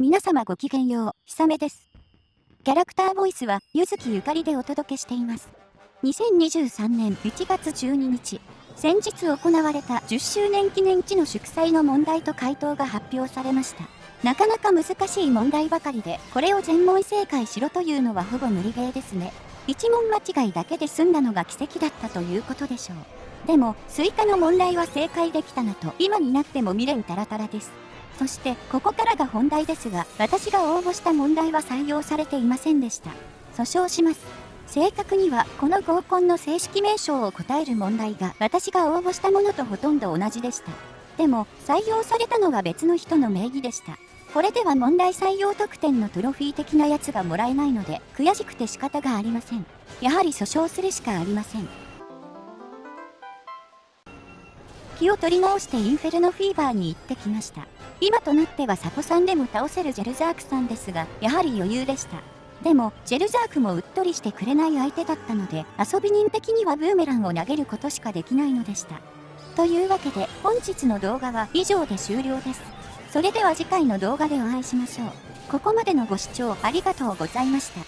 皆様ごきげんよう、ひさめです。キャラクターボイスは、ゆずきゆかりでお届けしています。2023年1月12日、先日行われた10周年記念知の祝祭の問題と回答が発表されました。なかなか難しい問題ばかりで、これを全問正解しろというのはほぼ無理ゲーですね。1問間違いだけで済んだのが奇跡だったということでしょう。でも、スイカの問題は正解できたなと、今になっても未練タラタラです。そしてここからが本題ですが私が応募した問題は採用されていませんでした。訴訟します。正確にはこの合コンの正式名称を答える問題が私が応募したものとほとんど同じでした。でも採用されたのは別の人の名義でした。これでは問題採用特典のトロフィー的なやつがもらえないので悔しくて仕方がありません。やはり訴訟するしかありません。気を取り直してインフェルノフィーバーに行ってきました。今となってはサポさんでも倒せるジェルザークさんですが、やはり余裕でした。でも、ジェルザークもうっとりしてくれない相手だったので、遊び人的にはブーメランを投げることしかできないのでした。というわけで、本日の動画は以上で終了です。それでは次回の動画でお会いしましょう。ここまでのご視聴ありがとうございました。